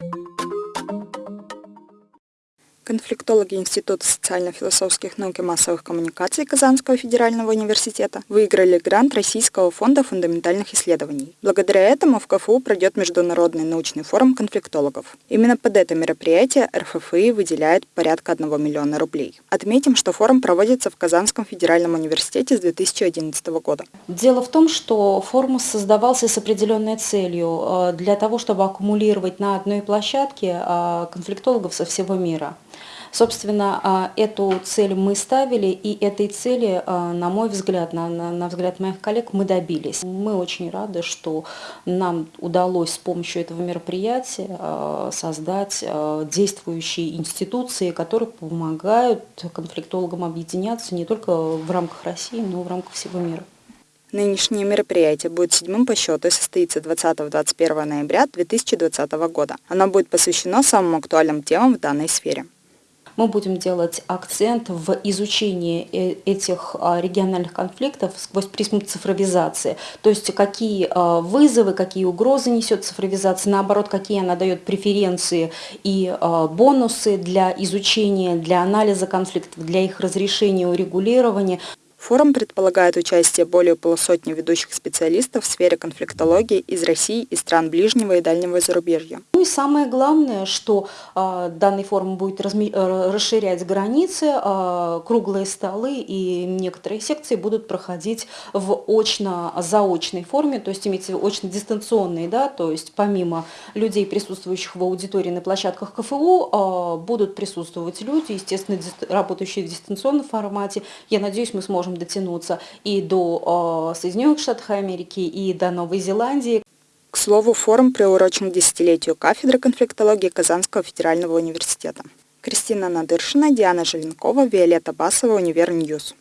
you Конфликтологи Института социально-философских наук и массовых коммуникаций Казанского федерального университета выиграли грант Российского фонда фундаментальных исследований. Благодаря этому в КФУ пройдет Международный научный форум конфликтологов. Именно под это мероприятие РФФИ выделяет порядка 1 миллиона рублей. Отметим, что форум проводится в Казанском федеральном университете с 2011 года. Дело в том, что форум создавался с определенной целью э, для того, чтобы аккумулировать на одной площадке э, конфликтологов со всего мира. Собственно, а, эту цель мы ставили, и этой цели, а, на мой взгляд, на, на, на взгляд моих коллег, мы добились. Мы очень рады, что нам удалось с помощью этого мероприятия а, создать действующие институции, которые помогают конфликтологам объединяться не только в рамках России, но и в рамках всего мира. Нынешнее мероприятие будет седьмым по счету и состоится 20-21 ноября 2020 года. Оно будет посвящено самым актуальным темам в данной сфере мы будем делать акцент в изучении э, этих а, региональных конфликтов сквозь призму цифровизации. То есть какие а, вызовы, какие угрозы несет цифровизация, наоборот, какие она дает преференции и а, бонусы для изучения, для анализа конфликтов, для их разрешения, урегулирования. Форум предполагает участие более полусотни ведущих специалистов в сфере конфликтологии из России и стран ближнего и дальнего зарубежья. Ну и самое главное, что э, данный форум будет разми э, расширять границы, э, круглые столы и некоторые секции будут проходить в очно-заочной форме, то есть имеется в виду очно-дистанционные, да, то есть помимо людей, присутствующих в аудитории на площадках КФУ, э, будут присутствовать люди, естественно, работающие в дистанционном формате. Я надеюсь, мы сможем дотянуться и до э, Соединенных Штатов Америки, и до Новой Зеландии. К слову, форум приурочен к десятилетию кафедры конфликтологии Казанского федерального университета. Кристина Надыршина, Диана Желенкова, Виолетта Басова, Univer News.